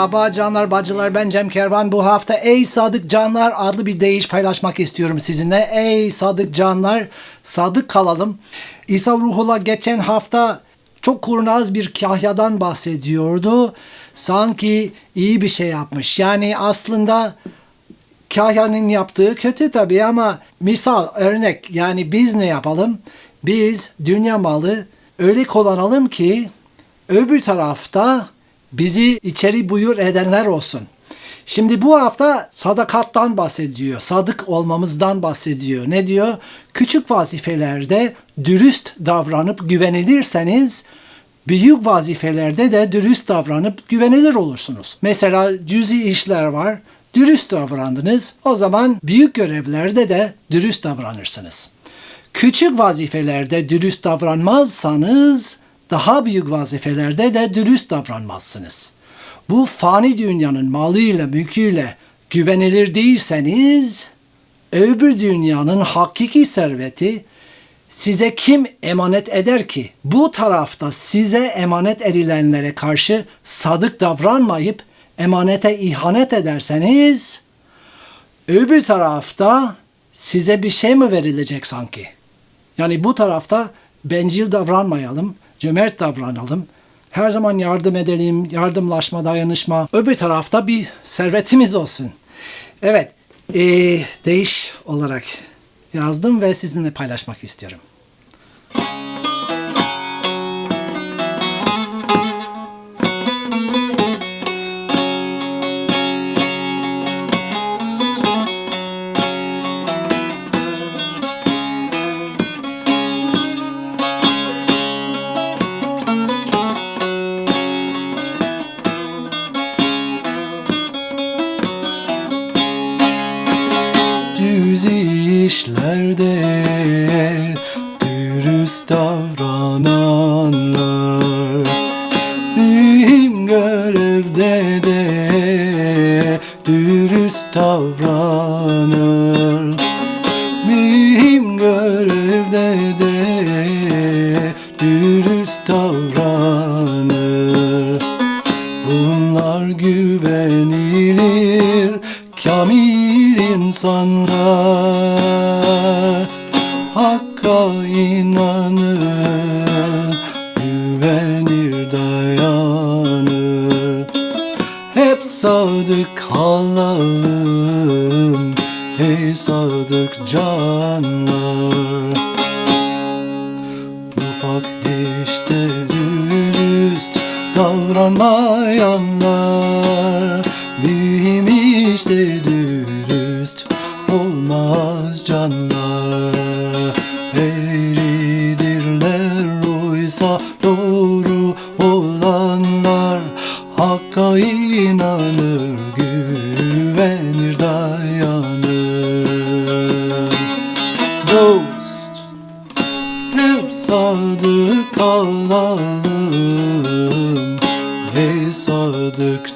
Merhaba canlar bacılar ben Cem Kervan. Bu hafta Ey Sadık Canlar adlı bir deyiş paylaşmak istiyorum sizinle. Ey Sadık Canlar sadık kalalım. İsa Ruhullah geçen hafta çok kurnaz bir kahyadan bahsediyordu. Sanki iyi bir şey yapmış. Yani aslında kahyanın yaptığı kötü tabii ama misal örnek yani biz ne yapalım? Biz dünya malı öyle kullanalım ki öbür tarafta bizi içeri buyur edenler olsun. Şimdi bu hafta sadakattan bahsediyor. Sadık olmamızdan bahsediyor. Ne diyor? Küçük vazifelerde dürüst davranıp güvenilirseniz büyük vazifelerde de dürüst davranıp güvenilir olursunuz. Mesela cüzi işler var. Dürüst davrandınız. O zaman büyük görevlerde de dürüst davranırsınız. Küçük vazifelerde dürüst davranmazsanız daha büyük vazifelerde de dürüst davranmazsınız. Bu fani dünyanın malıyla, mülküyle güvenilir değilseniz öbür dünyanın hakiki serveti size kim emanet eder ki? Bu tarafta size emanet edilenlere karşı sadık davranmayıp emanete ihanet ederseniz öbür tarafta size bir şey mi verilecek sanki? Yani bu tarafta bencil davranmayalım, cömert davranalım. Her zaman yardım edelim, yardımlaşma, dayanışma. Öbür tarafta bir servetimiz olsun. Evet, eee, değiş olarak yazdım ve sizinle paylaşmak istiyorum. Davrananlar Mühim görevde de dürüst davranır. Mühim görevde de dürüst davranır. Bunlar güvenilir kamil insanlar. Hakka inanır, sadık kalalım. Ey sadık canlar. Ufak işte dürüst davranmayanlar. Mühim işte dürüst olmaz canlar. Eğridirler oysa doğru Ey sadık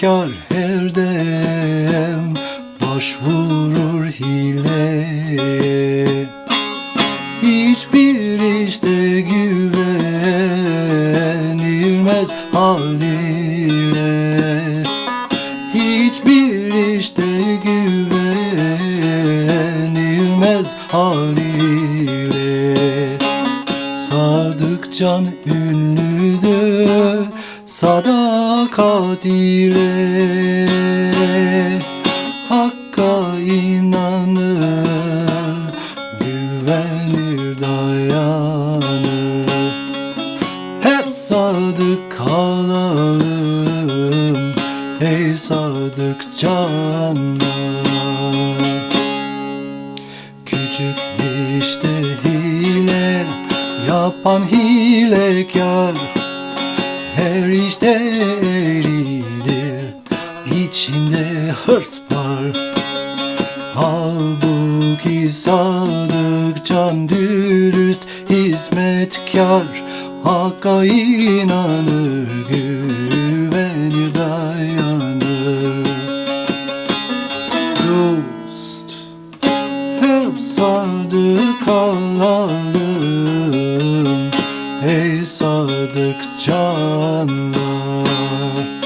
Hilekar her dem başvurur hileye Hiçbir işte güvenilmez haliyle sadakat ile Hakka inanır, güvenir dayanır. Hep sadık kalalım ey sadık canlar. Küçük işte hile yapan hilekar Eğridir içinde hırs var. Halbuki sadık can dürüst hizmetkar Hakka inanır sadık canlar küçük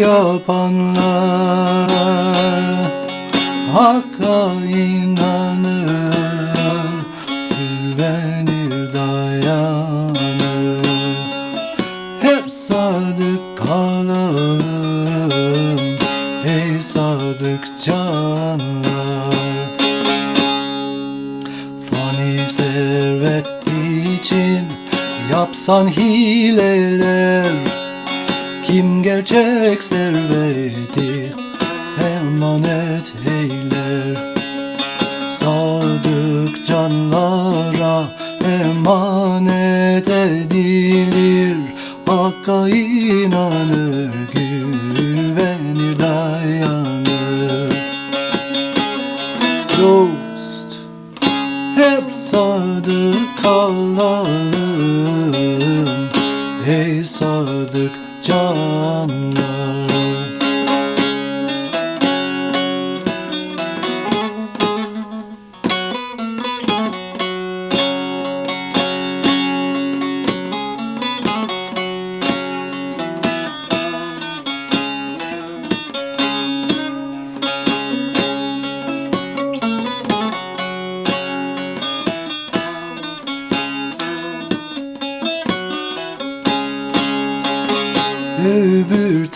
yapanlar Hakka inanır, güvenir dayanır. Hep sadık kalalım ey sadık canlar. Fani servet için yapsan hileler kim gerçek serveti emanet eyler Sadık canlara emanet edilir. Hakka inanır güvenir sadık canlar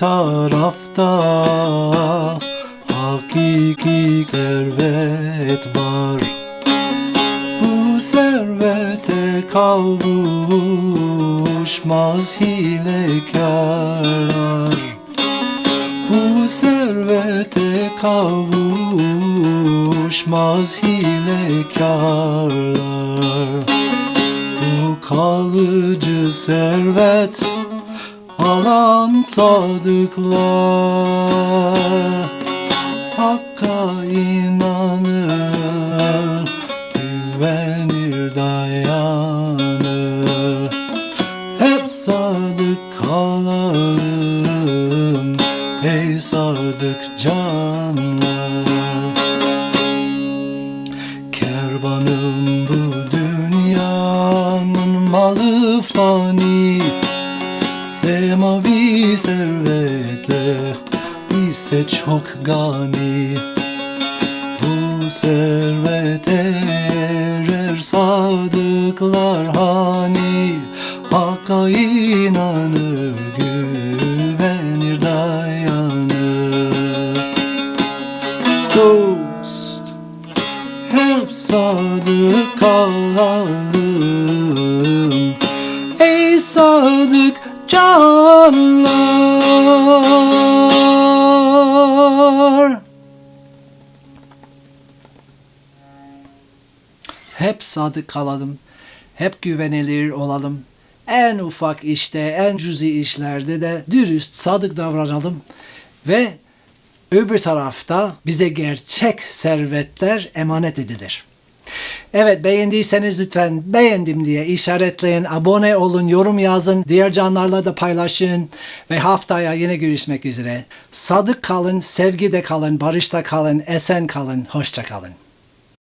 tarafta. Hakiki servet var. Bu servete kavuşmaz hilekarlar Bu servete kavuşmaz hilekarlar Bu kalıcı servet alan sadıklar Hakka inanır, güvenir dayanır. Hep sadık kalalım ey sadık canlar. Kervanım servetle ise çok gani. Bu servet erer sadıklar hani. Hakka inanır güvenir dayanır. Dost hep sadık kalalım. Ey sadık canlar Hep sadık kalalım. Hep güvenilir olalım. En ufak işte, en cüzi işlerde de dürüst, sadık davranalım. Ve öbür tarafta bize gerçek servetler emanet edilir. Evet beğendiyseniz lütfen beğendim diye işaretleyin, abone olun, yorum yazın, diğer canlarla da paylaşın ve haftaya yine görüşmek üzere. Sadık kalın, sevgide kalın, barışta kalın, esen kalın, hoşça kalın.